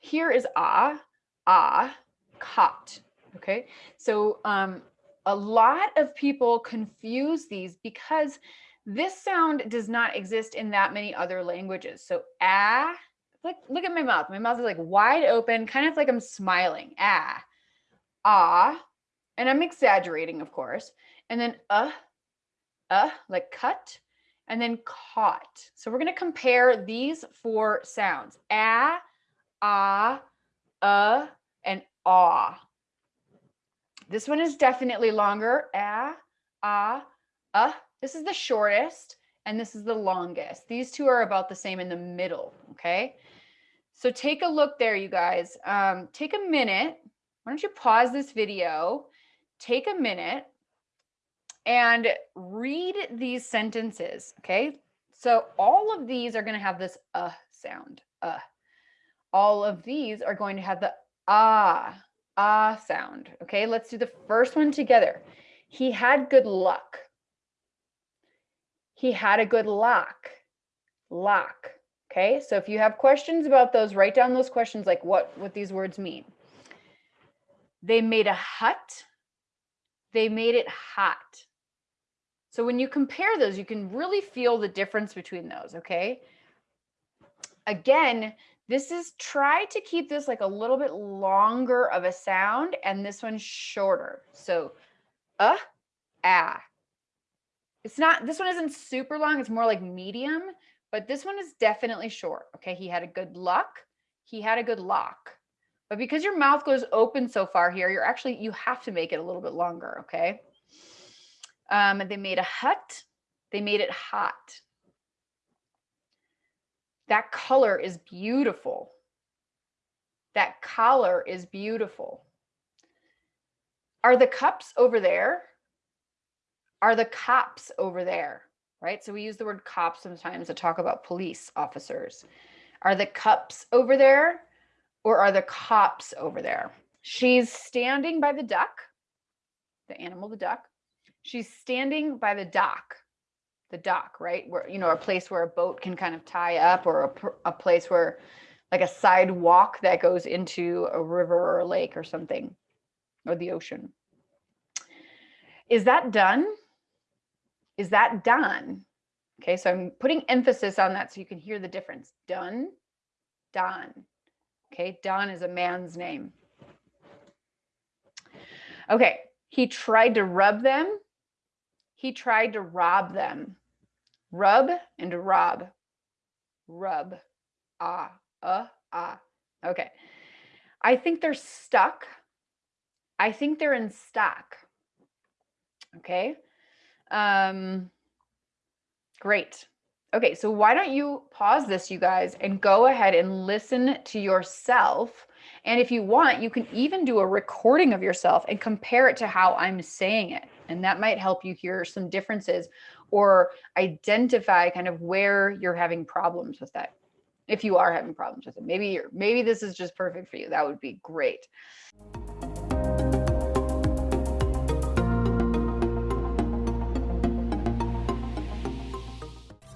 here is ah, ah, cot. Okay, so um, a lot of people confuse these because this sound does not exist in that many other languages. So ah, like look at my mouth. My mouth is like wide open, kind of like I'm smiling. Ah, ah, and I'm exaggerating, of course. And then uh, uh, like cut, and then caught. So we're going to compare these four sounds. Ah, ah, uh, and ah. This one is definitely longer. Ah, ah, uh. This is the shortest and this is the longest. These two are about the same in the middle, okay? So take a look there, you guys. Um, take a minute. Why don't you pause this video, take a minute and read these sentences, okay? So all of these are gonna have this uh sound, uh. All of these are going to have the ah, ah sound, okay? Let's do the first one together. He had good luck. He had a good lock, lock, okay? So if you have questions about those, write down those questions like what, what these words mean. They made a hut. They made it hot. So when you compare those, you can really feel the difference between those, okay? Again, this is try to keep this like a little bit longer of a sound and this one's shorter. So uh, ah. It's not, this one isn't super long. It's more like medium, but this one is definitely short. Okay. He had a good luck. He had a good lock. But because your mouth goes open so far here, you're actually, you have to make it a little bit longer. Okay. Um, they made a hut. They made it hot. That color is beautiful. That collar is beautiful. Are the cups over there? Are the cops over there? Right? So we use the word cops sometimes to talk about police officers. Are the cups over there or are the cops over there? She's standing by the duck, the animal, the duck. She's standing by the dock, the dock, right? Where, you know, a place where a boat can kind of tie up or a, a place where like a sidewalk that goes into a river or a lake or something or the ocean. Is that done? Is that Don? Okay, so I'm putting emphasis on that so you can hear the difference. Done, Don. Okay, Don is a man's name. Okay, he tried to rub them he tried to rob them. Rub and rob. Rub. Ah, uh, ah. Okay. I think they're stuck. I think they're in stock. Okay. Um, great. Okay, so why don't you pause this, you guys, and go ahead and listen to yourself. And if you want, you can even do a recording of yourself and compare it to how I'm saying it. And that might help you hear some differences or identify kind of where you're having problems with that. If you are having problems with it, maybe you're, maybe this is just perfect for you. That would be great.